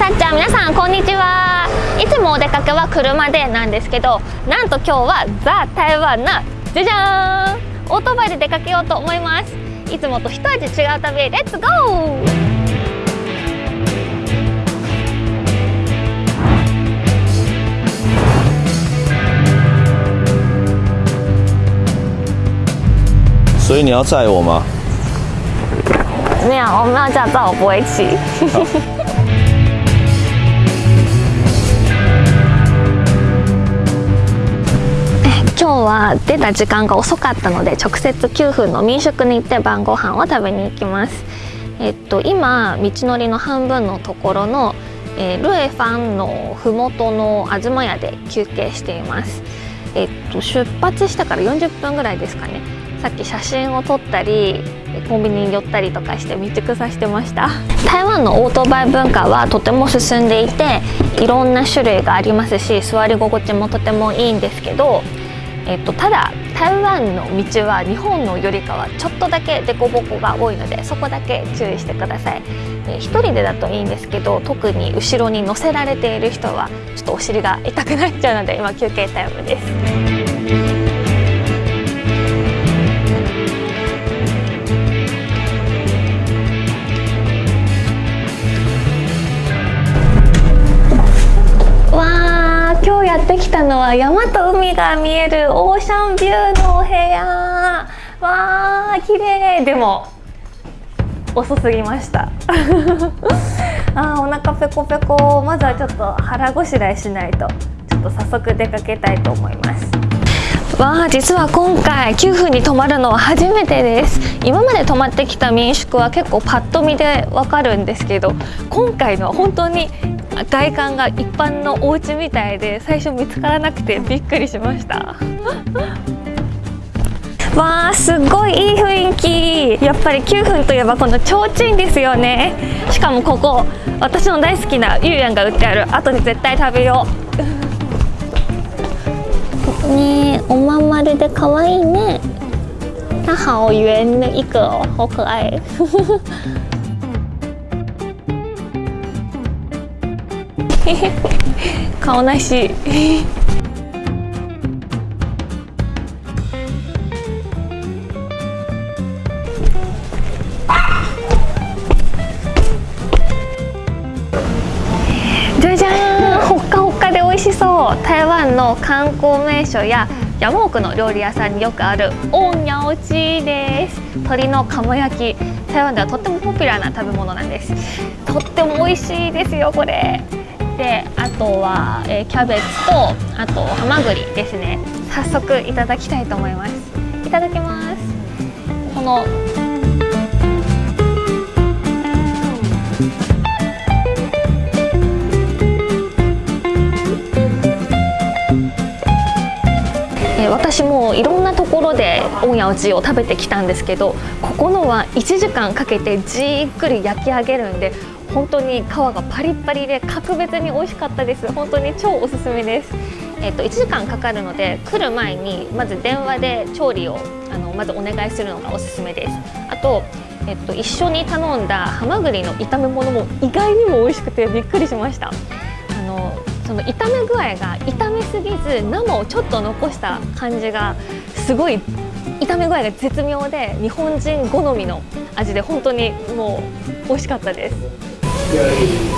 さっちゃん皆さんこんにちは。いつもお出かけは車でなんですけどなんと今日はザ・台湾なじゃじゃーん。オートバイで出かけようと思います。いつもと一味違う旅レッツゴー所以你要载我吗？没有，我没有驾照，我不会骑。は出た時間が遅かったので直接9分の民宿に行って晩ご飯を食べに行きます。えっと今道のりの半分のところの、えー、ルエファンのふもとの東屋で休憩しています。えっと出発してから40分ぐらいですかね。さっき写真を撮ったりコンビニに寄ったりとかして道草してました。台湾のオートバイ文化はとても進んでいていろんな種類がありますし座り心地もとてもいいんですけど、えっと、ただ台湾の道は日本のよりかはちょっとだけ凸凹が多いのでそこだけ注意してください。1人でだといいんですけど特に後ろに乗せられている人はちょっとお尻が痛くなっちゃうので今休憩タイムです。ってきたのは山と海が見えるオーシャンビューのお部屋。わー綺麗でも遅すぎました。あーお腹ペコペコ。まずはちょっと腹ごしらえしないと。ちょっと早速出かけたいと思います。わあ実は今回9分に泊まるのは初めてです。今まで泊まってきた民宿は結構パッと見でわかるんですけど今回のは本当に外観が一般のお家みたいで最初見つからなくてびっくりしました。わあすごいいい雰囲気。やっぱり9分といえばこの提灯ですよね。しかもここ私の大好きなゆうやんが売ってある。後に絶対食べよう。ねおまん丸で可愛いね。它好圆的一个哦，好可愛 顔なし。じゃじゃん。ほっかほっかで美味しそう。台湾の観光名所や山奥の料理屋さんによくあるオンニャオチです。鶏の鴨焼き。台湾ではとってもポピュラーな食べ物なんです。とっても美味しいですよこれ。であとは、えー、キャベツとあとハマグリですね。早速いただきたいと思います。いただきます。この私もいろんなところでオンヤオチを食べてきたんですけどここのは1時間かけてじっくり焼き上げるんで本当に皮がパリッパリで格別に美味しかったです。本当に超おすすめです。えっと、1時間かかるので来る前にまず電話で調理をあのまずお願いするのがおすすめです。あと、えっと、一緒に頼んだハマグリの炒め物も意外にも美味しくてびっくりしました。あのその炒め具合が炒めすぎず生をちょっと残した感じがすごい炒め具合が絶妙で日本人好みの味で本当にもう美味しかったです。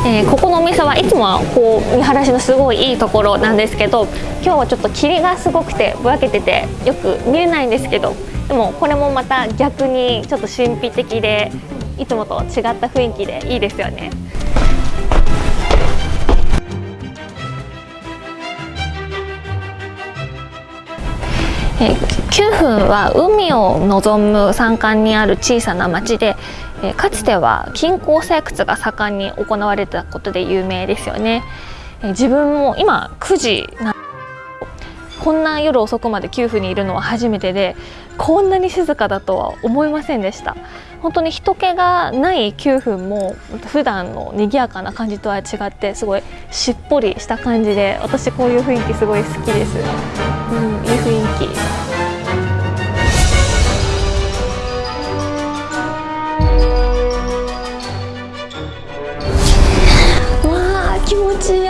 えー、ここのお店はいつもはこう見晴らしのすごいいいところなんですけど今日はちょっと霧がすごくてぼやけててよく見えないんですけどでもこれもまた逆にちょっと神秘的でいつもと違った雰囲気でいいですよね。え9分は海を望む山間にある小さな町でかつては金鉱採掘が盛んに行われたことで有名ですよね、自分も今9時なこんな夜遅くまで9分にいるのは初めてでこんなに静かだとは思いませんでした。本当に人気がない9分も普段の賑やかな感じとは違ってすごいしっぽりした感じで私こういう雰囲気すごい好きです、うん、雰囲気。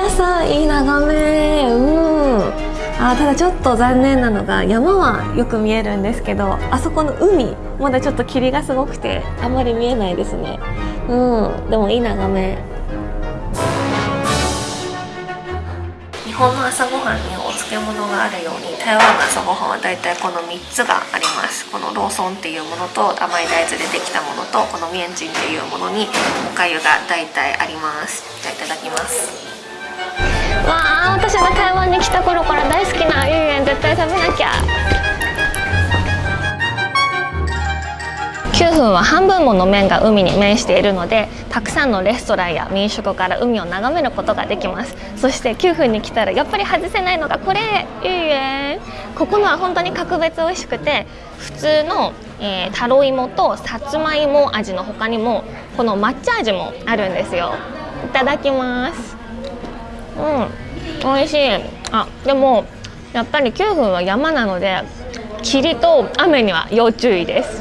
朝いい眺め。うん。あただちょっと残念なのが山はよく見えるんですけどあそこの海まだちょっと霧がすごくてあまり見えないですね。うん。でもいい眺め。日本の朝ごはんに漬物があるように台湾の朝ごはんはだいたいこの3つがあります。このローソンっていうものと甘い大豆でできたものとこのミエンチンっていうものにおかゆがだいたいあります。じゃあいただきます。わあ私が台湾に来た頃から大好きなゆうえん絶対食べなきゃ。9分は半分もの面が海に面しているのでたくさんのレストランや民宿から海を眺めることができます。そして9分に来たらやっぱり外せないのがこれ。ゆうえ。ここのは本当に格別美味しくて普通の、えー、タロイモとさつまいも味の他にもこの抹茶味もあるんですよ。いただきます。うん。美味しい。あでもやっぱり9分は山なので霧と雨には要注意です、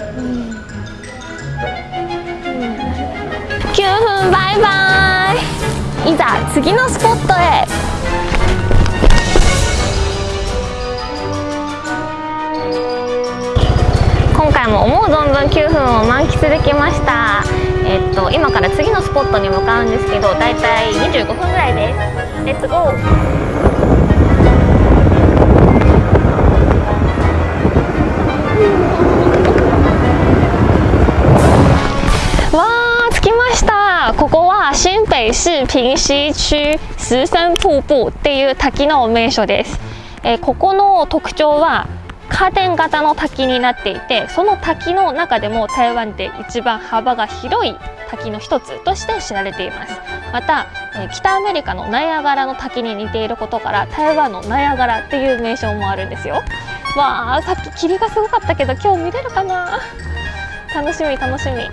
バイバイ。いざ次のスポットへ。今回も思う存分9分を満喫できました。えっと今から次のスポットに向かうんですけどだいたい25分ぐらいです。レッツゴー区石森瀑布っていう滝の名所です、えー、ここの特徴はカーテン型の滝になっていてその滝の中でも台湾で一番幅が広い滝の一つとして知られています。また、え北アメリカのナイアガラの滝に似ていることから台湾のナイアガラっていう名称もあるんですよ。わあさっき霧がすごかったけど今日見れるかな？楽しみ楽しみ。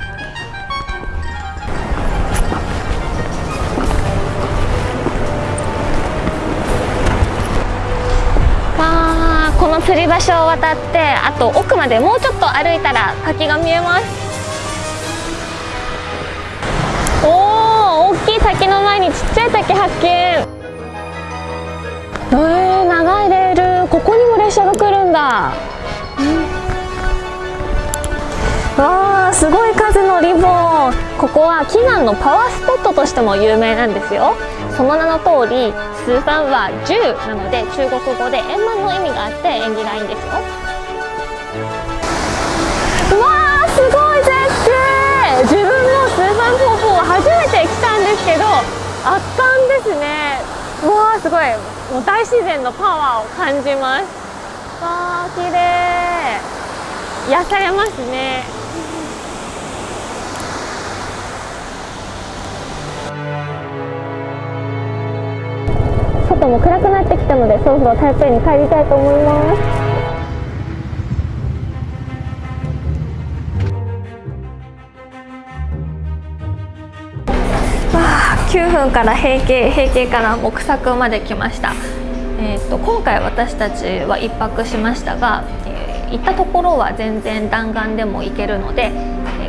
の吊り橋を渡ってあと奥までもうちょっと歩いたら滝が見えます。おお大きい滝の前にちっちゃい滝発見。えー、長いレール。ここにも列車が来るんだ、うん、わあすごい数のリボン。ここは祈願のパワースポットとしても有名なんですよ。その名の通りスーファンは10なので中国語で円満の意味があって縁起がいいんですよ。うわーすごい絶景。自分もスーファン方法初めて来たんですけど圧巻ですね。うわーすごい。もう大自然のパワーを感じます。わー綺麗。癒されますね。も暗くなってきたのでそろそろ台北に帰りたいと思います。9分から平景平景から木作まで来ました。えーと、と今回私たちは1泊しましたが、えー、行ったところは全然弾丸でも行けるので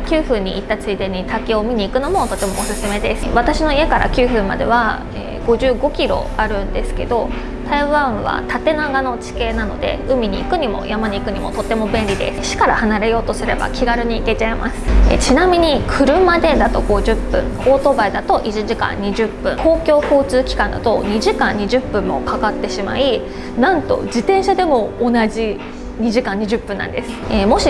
9分に行ったついでに滝を見に行くのもとてもおすすめです。私の家から9分までは、えー55キロあるんですけど台湾は縦長の地形なので海に行くにも山に行くにもとても便利です。市から離れようとすれば気軽に行けちゃいます。えちなみに車でだと50分オートバイだと1時間20分公共交通機関だと2時間20分もかかってしまいなんと自転車でも同じ2時間20分なんです、えー、もし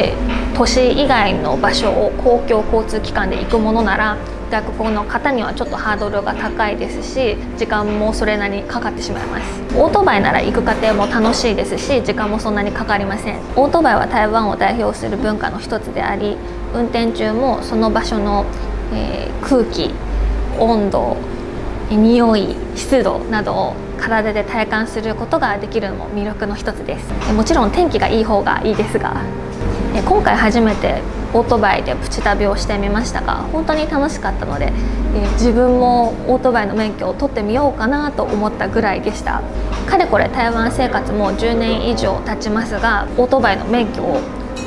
都市以外の場所を公共交通機関で行くものなら学校の方にはちょっとハードルが高いですし時間もそれなりにかかってしまいます。オートバイなら行く過程も楽しいですし時間もそんなにかかりません。オートバイは台湾を代表する文化の一つであり運転中もその場所の、えー、空気温度匂い湿度などを体で体感することができるのも魅力の一つです。もちろん天気がいい方がいいですが今回初めてオートバイでプチ旅をしてみましたが本当に楽しかったので、自分もオートバイの免許を取ってみようかなと思ったぐらいでした。かれこれ台湾生活も10年以上経ちますがオートバイの免許を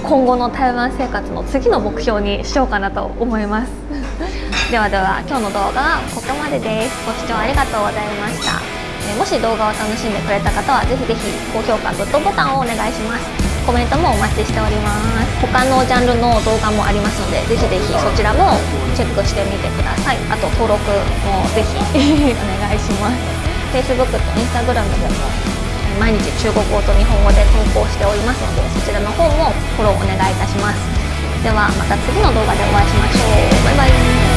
今後の台湾生活の次の目標にしようかなと思います。ではでは今日の動画はここまでです。ご視聴ありがとうございました。もし動画を楽しんでくれた方はぜひぜひ高評価グッドボタンをお願いします。コメントもお待ちしております。他のジャンルの動画もありますのでぜひぜひそちらもチェックしてみてください。あと登録もぜひ お願いします。Facebook と Instagram でも毎日中国語と日本語で投稿しておりますのでそちらの方もフォローお願いいたします。ではまた次の動画でお会いしましょう。バイバイ